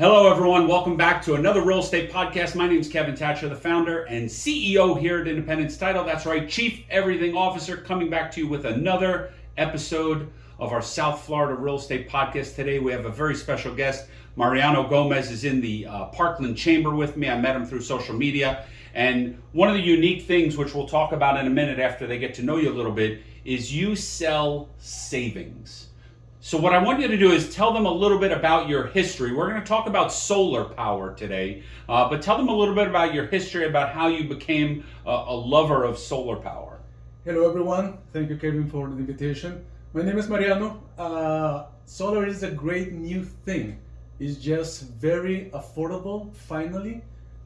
Hello, everyone. Welcome back to another real estate podcast. My name is Kevin Thatcher, the founder and CEO here at Independence Title. That's right, Chief Everything Officer, coming back to you with another episode of our South Florida real estate podcast. Today, we have a very special guest. Mariano Gomez is in the uh, Parkland Chamber with me. I met him through social media. And one of the unique things, which we'll talk about in a minute after they get to know you a little bit, is you sell savings. So what I want you to do is tell them a little bit about your history. We're going to talk about solar power today, uh, but tell them a little bit about your history, about how you became a, a lover of solar power. Hello everyone, thank you Kevin for the invitation. My name is Mariano. Uh, solar is a great new thing. It's just very affordable, finally.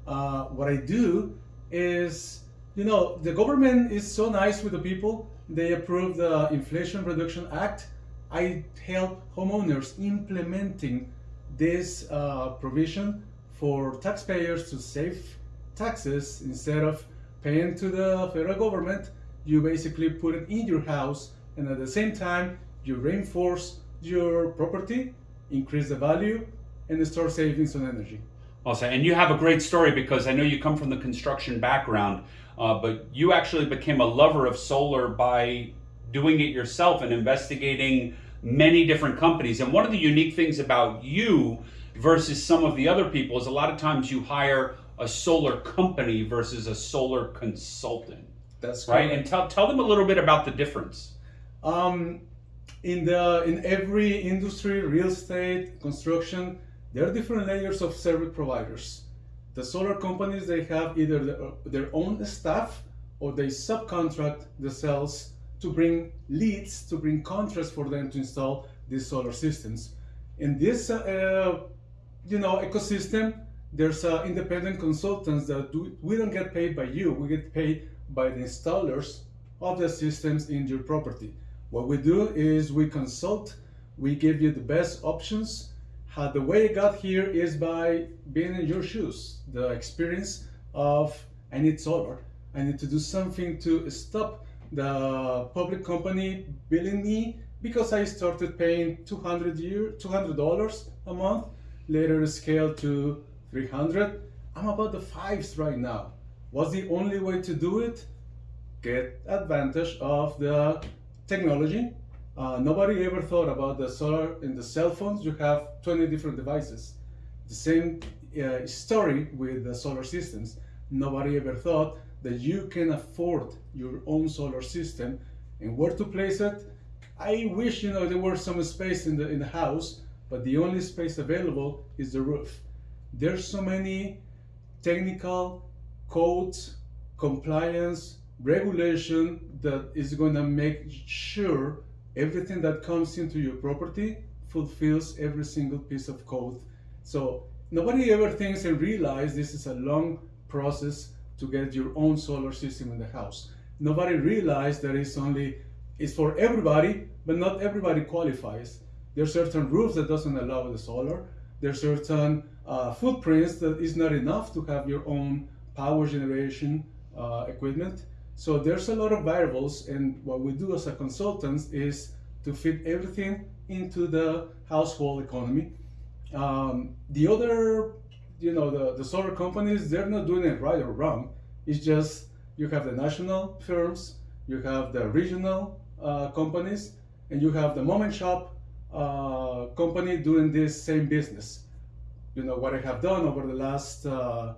Uh, what I do is, you know, the government is so nice with the people. They approved the Inflation Reduction Act I help homeowners implementing this uh, provision for taxpayers to save taxes instead of paying to the federal government. You basically put it in your house and at the same time you reinforce your property, increase the value, and start savings on energy. Awesome. And you have a great story because I know you come from the construction background, uh, but you actually became a lover of solar by doing it yourself and investigating many different companies. And one of the unique things about you versus some of the other people is a lot of times you hire a solar company versus a solar consultant. That's right. And tell tell them a little bit about the difference. Um, in the in every industry, real estate, construction, there are different layers of service providers. The solar companies they have either their own staff or they subcontract the sales to bring leads, to bring contracts for them to install these solar systems. In this, uh, you know, ecosystem, there's uh, independent consultants that do, we don't get paid by you, we get paid by the installers of the systems in your property. What we do is we consult, we give you the best options. How the way I got here is by being in your shoes, the experience of I need solar. I need to do something to stop the public company billing me because I started paying 200 year, $200 a month, later scaled to 300. I'm about the fives right now. What's the only way to do it? Get advantage of the technology. Uh, nobody ever thought about the solar in the cell phones. You have 20 different devices. The same uh, story with the solar systems. Nobody ever thought that you can afford your own solar system and where to place it. I wish you know there were some space in the in the house, but the only space available is the roof. There's so many technical codes, compliance, regulation that is going to make sure everything that comes into your property fulfills every single piece of code. So nobody ever thinks and realize this is a long process to get your own solar system in the house. Nobody realized that it's only, it's for everybody, but not everybody qualifies. There are certain roofs that doesn't allow the solar. There are certain uh, footprints that is not enough to have your own power generation uh, equipment. So there's a lot of variables and what we do as a consultants is to fit everything into the household economy. Um, the other you know, the, the solar companies, they're not doing it right or wrong. It's just you have the national firms, you have the regional uh, companies, and you have the mom and shop uh, company doing this same business. You know, what I have done over the last, uh,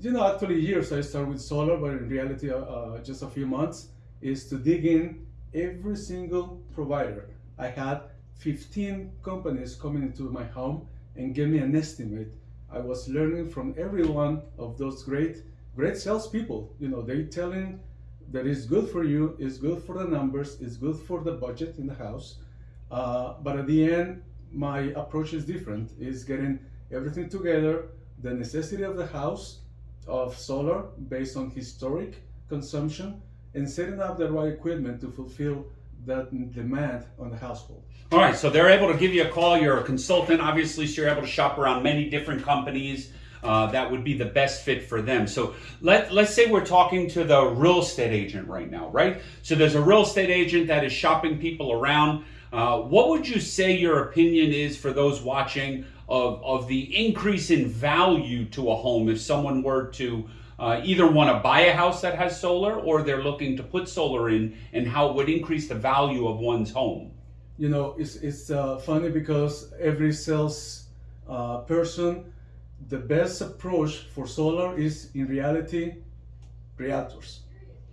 you know, actually years, I started with solar, but in reality, uh, uh, just a few months, is to dig in every single provider. I had 15 companies coming into my home and give me an estimate I was learning from every one of those great, great salespeople. You know, they telling that it's good for you, it's good for the numbers, it's good for the budget in the house. Uh, but at the end, my approach is different. Is getting everything together, the necessity of the house, of solar based on historic consumption, and setting up the right equipment to fulfill that demand on the household. All right, so they're able to give you a call. You're a consultant, obviously, so you're able to shop around many different companies. Uh, that would be the best fit for them. So let, let's say we're talking to the real estate agent right now, right? So there's a real estate agent that is shopping people around. Uh, what would you say your opinion is for those watching of, of the increase in value to a home if someone were to uh, either want to buy a house that has solar or they're looking to put solar in and how it would increase the value of one's home? You know, it's, it's uh, funny because every sales uh, person, the best approach for solar is in reality realtors.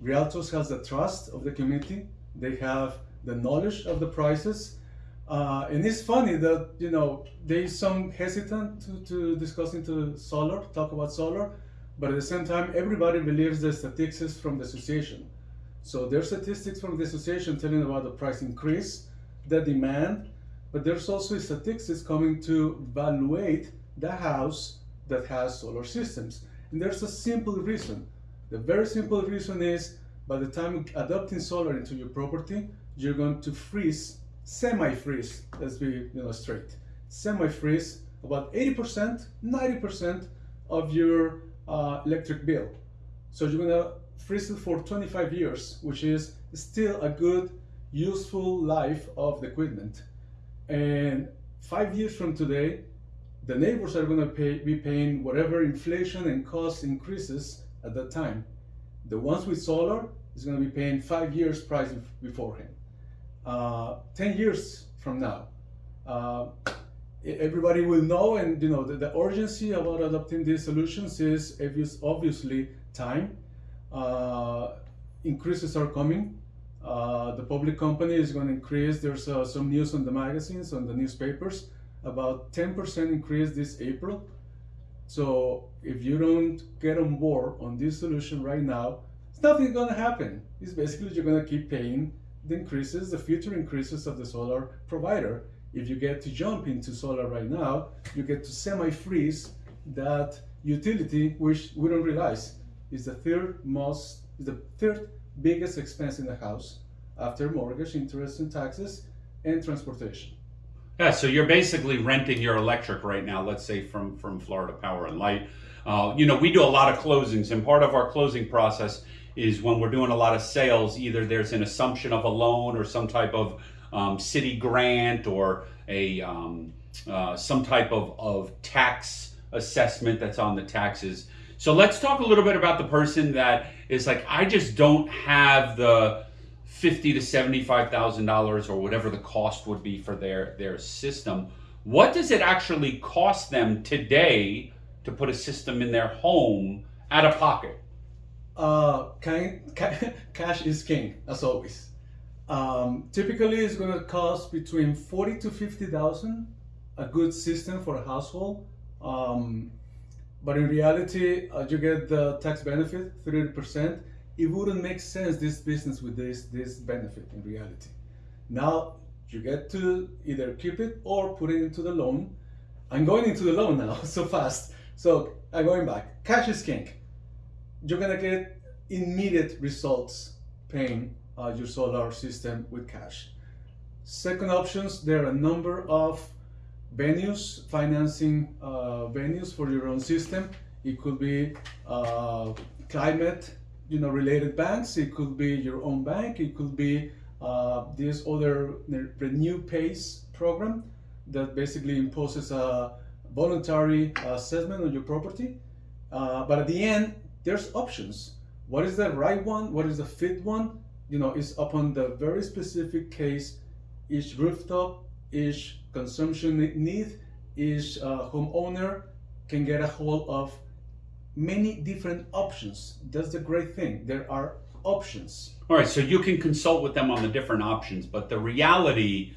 Realtors has the trust of the community. They have the knowledge of the prices. Uh, and it's funny that, you know, there is some hesitant to, to discuss into solar, talk about solar, but at the same time, everybody believes the statistics from the association. So there's statistics from the association telling about the price increase, the demand, but there's also statistics coming to evaluate the house that has solar systems. And there's a simple reason. The very simple reason is by the time adopting solar into your property, you're going to freeze, semi-freeze, let's be you know, straight, semi-freeze about 80%, 90% of your uh, electric bill. So you're gonna freeze it for 25 years, which is still a good, useful life of the equipment. And five years from today, the neighbors are gonna pay, be paying whatever inflation and cost increases at that time. The ones with solar is gonna be paying five years price beforehand. Uh, 10 years from now, uh, everybody will know and you know the, the, urgency about adopting these solutions is obviously time uh, increases are coming. Uh, the public company is going to increase there's uh, some news on the magazines on the newspapers about 10% increase this April. So if you don't get on board on this solution right now it's nothing going to happen. It's basically you're going to keep paying the increases the future increases of the solar provider if you get to jump into solar right now, you get to semi-freeze that utility, which we don't realize is the third most, is the third biggest expense in the house after mortgage, interest and taxes, and transportation. Yeah, so you're basically renting your electric right now, let's say from, from Florida Power and Light. Uh, you know, we do a lot of closings, and part of our closing process is when we're doing a lot of sales, either there's an assumption of a loan or some type of um, city grant or a um, uh, some type of, of tax assessment that's on the taxes. So let's talk a little bit about the person that is like, I just don't have the fifty to seventy-five thousand dollars or whatever the cost would be for their their system. What does it actually cost them today to put a system in their home out of pocket? Uh, cash is king, as always. Um, typically, it's going to cost between forty to fifty thousand a good system for a household. Um, but in reality, uh, you get the tax benefit, thirty percent. It wouldn't make sense this business with this this benefit in reality. Now you get to either keep it or put it into the loan. I'm going into the loan now so fast. So I'm going back. Cash is king. You're gonna get immediate results paying uh, your solar system with cash. Second options, there are a number of venues, financing uh, venues for your own system. It could be uh, climate you know, related banks, it could be your own bank, it could be uh, this other Renew Pace program that basically imposes a voluntary assessment on your property. Uh, but at the end, there's options. What is the right one? What is the fit one? You know, it's upon the very specific case, each rooftop, each consumption need, each uh, homeowner can get a hold of many different options. That's the great thing. There are options. All right, so you can consult with them on the different options, but the reality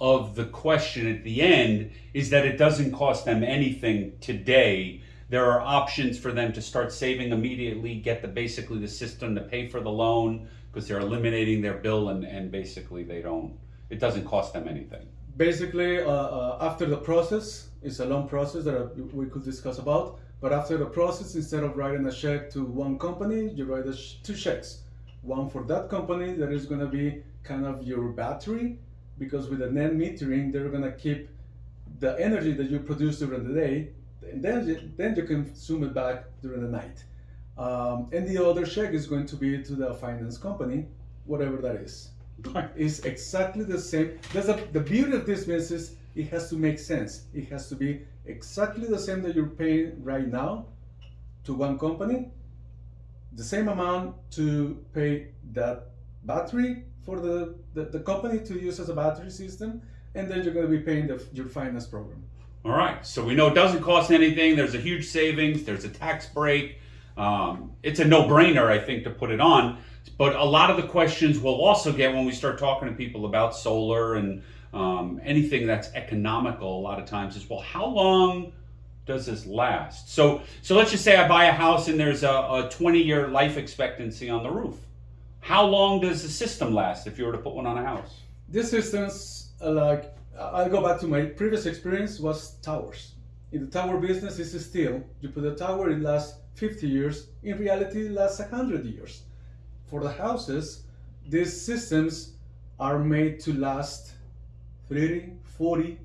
of the question at the end is that it doesn't cost them anything today. There are options for them to start saving immediately, get the basically the system to pay for the loan, because they're eliminating their bill and, and basically they don't, it doesn't cost them anything. Basically, uh, uh, after the process, it's a long process that we could discuss about, but after the process, instead of writing a check to one company, you write sh two checks. One for that company that is going to be kind of your battery, because with the net metering, they're going to keep the energy that you produce during the day, and then then you consume it back during the night. Um, and the other check is going to be to the finance company, whatever that is. It's exactly the same. That's a, the beauty of this business. It has to make sense. It has to be exactly the same that you're paying right now to one company, the same amount to pay that battery for the, the, the company to use as a battery system, and then you're going to be paying the, your finance program. All right. So we know it doesn't cost anything. There's a huge savings. There's a tax break. Um, it's a no-brainer, I think, to put it on. But a lot of the questions we'll also get when we start talking to people about solar and um, anything that's economical. A lot of times is well, how long does this last? So, so let's just say I buy a house and there's a, a 20-year life expectancy on the roof. How long does the system last if you were to put one on a house? These systems, uh, like I'll go back to my previous experience, was towers. In the tower business, it's steel. You put a tower, it lasts 50 years. In reality, it lasts 100 years. For the houses, these systems are made to last 30, 40,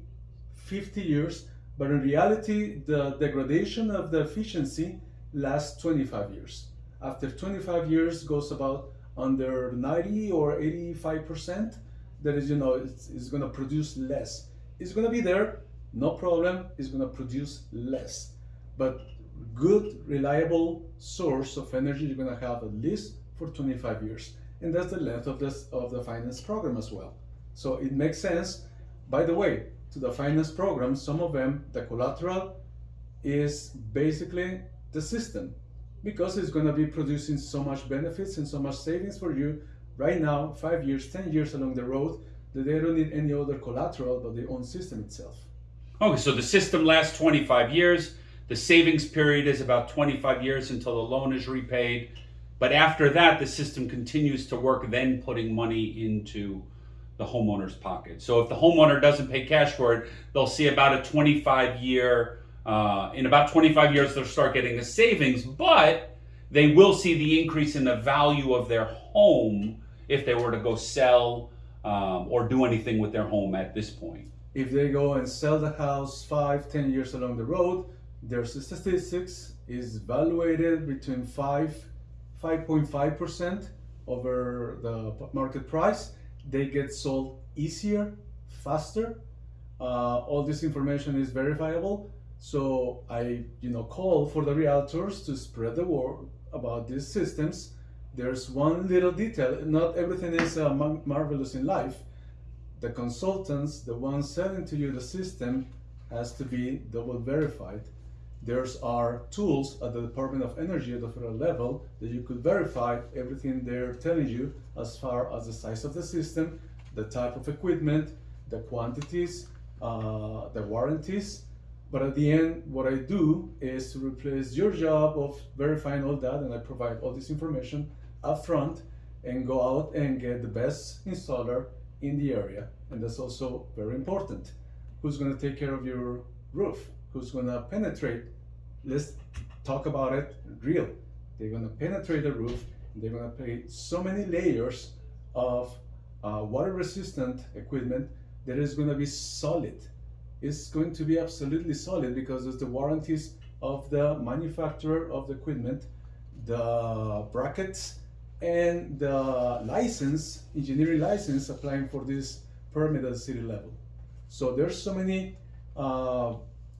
50 years, but in reality, the degradation of the efficiency lasts 25 years. After 25 years goes about under 90 or 85%, that is, you know, it's, it's going to produce less. It's going to be there, no problem, it's going to produce less. But good, reliable source of energy you're going to have at least for 25 years. And that's the length of, this, of the finance program as well. So it makes sense. By the way, to the finance program, some of them, the collateral is basically the system because it's going to be producing so much benefits and so much savings for you right now, five years, 10 years along the road, that they don't need any other collateral but their own system itself. Okay, so the system lasts 25 years. The savings period is about 25 years until the loan is repaid. But after that, the system continues to work, then putting money into the homeowner's pocket. So if the homeowner doesn't pay cash for it, they'll see about a 25 year, uh, in about 25 years, they'll start getting the savings, but they will see the increase in the value of their home if they were to go sell um, or do anything with their home at this point. If they go and sell the house five, ten years along the road, their statistics is evaluated between five, 5.5% over the market price. They get sold easier, faster. Uh, all this information is verifiable. So I, you know, call for the realtors to spread the word about these systems there's one little detail. Not everything is uh, marvelous in life. The consultants, the ones selling to you the system, has to be double verified. There's are tools at the Department of Energy at the federal level that you could verify everything they're telling you as far as the size of the system, the type of equipment, the quantities, uh, the warranties. But at the end, what I do is to replace your job of verifying all that, and I provide all this information upfront and go out and get the best installer in the area. And that's also very important. Who's going to take care of your roof? Who's going to penetrate? Let's talk about it real. They're going to penetrate the roof. They're going to pay so many layers of uh, water resistant equipment that is going to be solid. It's going to be absolutely solid because it's the warranties of the manufacturer of the equipment, the brackets, and the license, engineering license applying for this permit at the city level. So there's so many uh,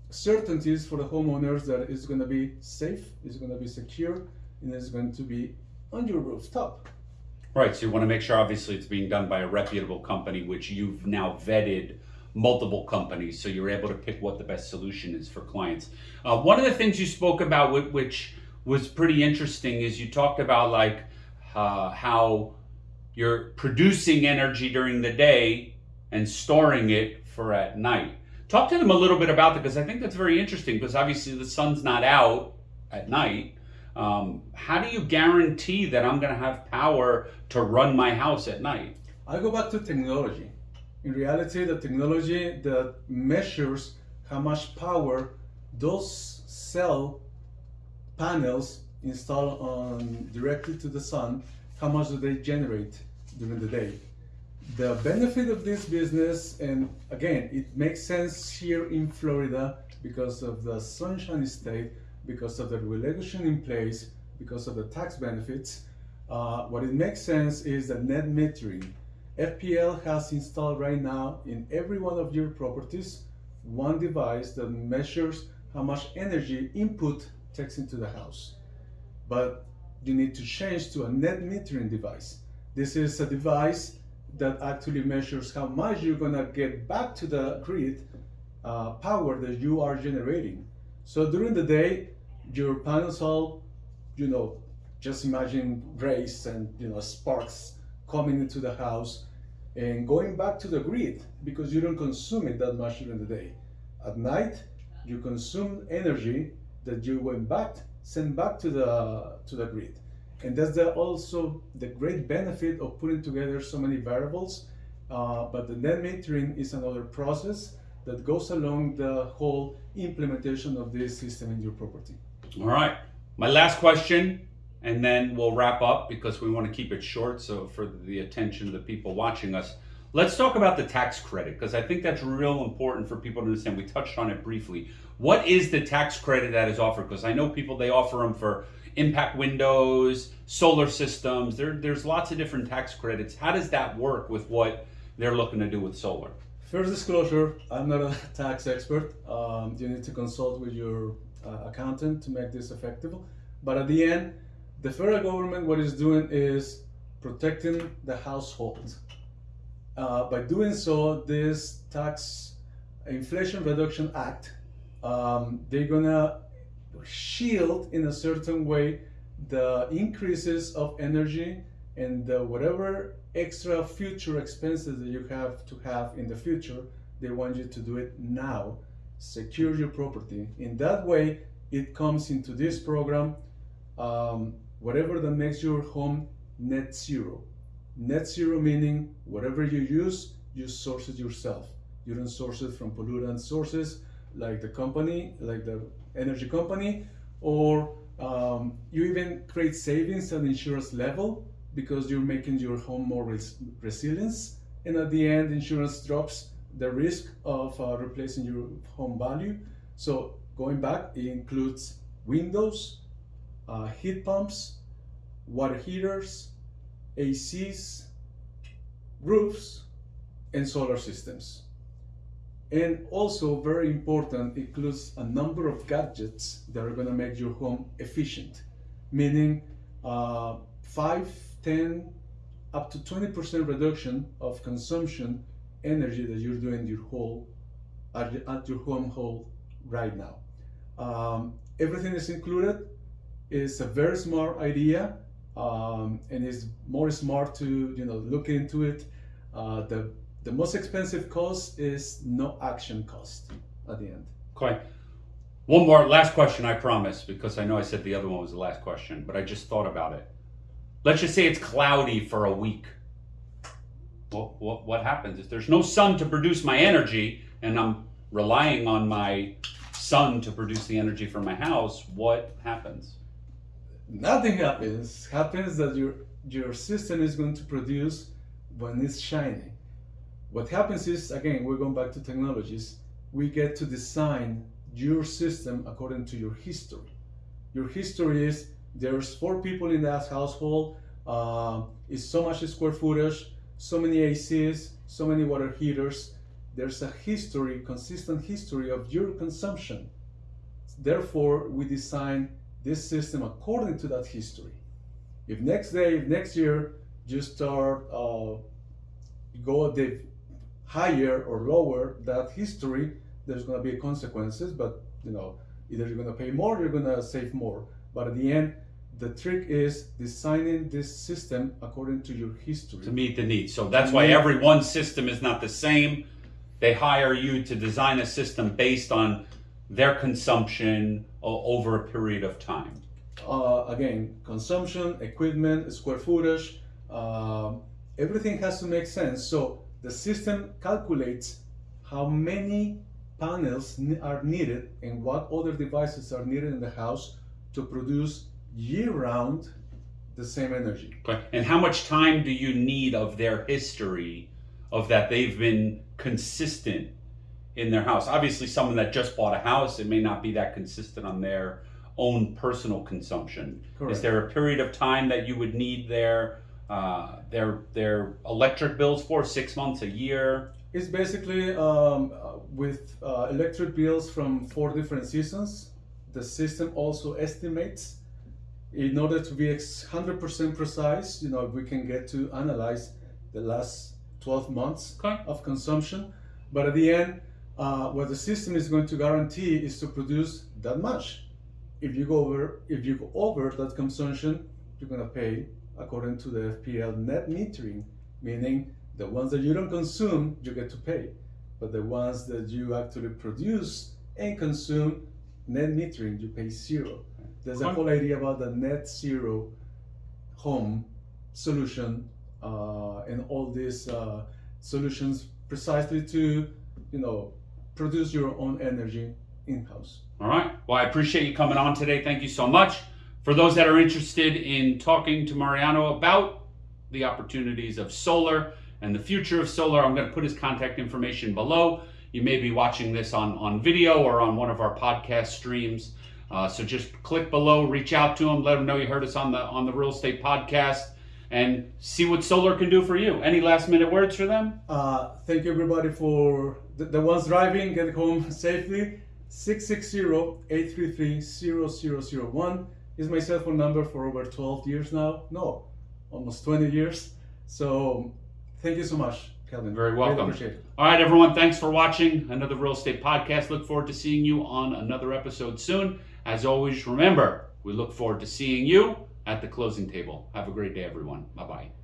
certainties for the homeowners that it's going to be safe, it's going to be secure, and it's going to be on your rooftop. Right, so you want to make sure obviously it's being done by a reputable company, which you've now vetted multiple companies, so you're able to pick what the best solution is for clients. Uh, one of the things you spoke about, which was pretty interesting, is you talked about like uh, how you're producing energy during the day and storing it for at night. Talk to them a little bit about that because I think that's very interesting because obviously the sun's not out at night. Um, how do you guarantee that I'm going to have power to run my house at night? I go back to technology. In reality, the technology that measures how much power those cell panels install on directly to the sun, how much do they generate during the day? The benefit of this business, and again, it makes sense here in Florida because of the sunshine state, because of the regulation in place, because of the tax benefits. Uh, what it makes sense is the net metering. FPL has installed right now in every one of your properties one device that measures how much energy input takes into the house. But you need to change to a net metering device. This is a device that actually measures how much you're gonna get back to the grid uh, power that you are generating. So during the day, your panels all, you know, just imagine rays and you know sparks coming into the house and going back to the grid because you don't consume it that much during the day. At night, you consume energy that you went back, sent back to the to the grid. And that's the, also the great benefit of putting together so many variables. Uh, but the net metering is another process that goes along the whole implementation of this system in your property. All right. My last question, and then we'll wrap up because we want to keep it short. So, for the attention of the people watching us, let's talk about the tax credit because I think that's real important for people to understand. We touched on it briefly. What is the tax credit that is offered? Because I know people, they offer them for impact windows, solar systems. There, there's lots of different tax credits. How does that work with what they're looking to do with solar? First disclosure, I'm not a tax expert. Um, you need to consult with your uh, accountant to make this effective. But at the end, the federal government, what it's doing is protecting the household. Uh, by doing so, this tax Inflation Reduction Act, um, they're gonna shield in a certain way the increases of energy and the whatever extra future expenses that you have to have in the future, they want you to do it now. Secure your property. In that way, it comes into this program, um, whatever that makes your home net zero. Net zero meaning whatever you use, you source it yourself. You don't source it from pollutant sources like the company, like the energy company, or um, you even create savings at insurance level because you're making your home more res resilience. And at the end, insurance drops the risk of uh, replacing your home value. So going back, it includes windows, uh, heat pumps, water heaters, ACs, roofs, and solar systems. And also very important, includes a number of gadgets that are gonna make your home efficient, meaning uh, 5, 10, up to 20% reduction of consumption energy that you're doing your whole, at, your home whole right now. Um, everything is included. It's a very smart idea um, and it's more smart to you know look into it. Uh, the the most expensive cost is no action cost at the end. Okay. One more last question, I promise, because I know I said the other one was the last question, but I just thought about it. Let's just say it's cloudy for a week. What, what, what happens? If there's no sun to produce my energy and I'm relying on my sun to produce the energy for my house, what happens? Nothing happens. Happens that your your system is going to produce when it's shining. What happens is, again, we're going back to technologies, we get to design your system according to your history. Your history is there's four people in that household, uh, it's so much square footage, so many ACs, so many water heaters. There's a history, consistent history of your consumption. Therefore, we design this system according to that history. If next day, if next year, you start uh, go the higher or lower that history, there's going to be consequences. But you know, either you're going to pay more, you're going to save more. But at the end, the trick is designing this system according to your history to meet the needs. So that's why every one system is not the same. They hire you to design a system based on their consumption over a period of time. Uh, again, consumption, equipment, square footage, uh, everything has to make sense. So the system calculates how many panels are needed and what other devices are needed in the house to produce year-round the same energy. Okay. And how much time do you need of their history of that they've been consistent in their house? Obviously, someone that just bought a house, it may not be that consistent on their own personal consumption. Correct. Is there a period of time that you would need their uh, their their electric bills for six months, a year? It's basically um, uh, with uh, electric bills from four different seasons. The system also estimates, in order to be 100% precise, you know, we can get to analyze the last 12 months Okay. of consumption. But at the end, uh, what the system is going to guarantee is to produce that much. If you go over, if you go over that consumption, you're gonna pay according to the FPL net metering, meaning the ones that you don't consume, you get to pay, but the ones that you actually produce and consume, net metering, you pay zero. There's a whole idea about the net zero home solution uh, and all these uh, solutions precisely to, you know, produce your own energy in-house. All right. Well, I appreciate you coming on today. Thank you so much. For those that are interested in talking to Mariano about the opportunities of solar and the future of solar, I'm going to put his contact information below. You may be watching this on, on video or on one of our podcast streams. Uh, so just click below, reach out to him, let him know you heard us on the on the real estate podcast, and see what solar can do for you. Any last minute words for them? Uh, thank you everybody for the, the ones driving, get home safely. 660-833-0001 is my cell phone number for over 12 years now. No, almost 20 years. So thank you so much, Kevin. Very Really welcome. appreciate it. All right, everyone. Thanks for watching another real estate podcast. Look forward to seeing you on another episode soon. As always, remember, we look forward to seeing you at the closing table. Have a great day, everyone. Bye bye.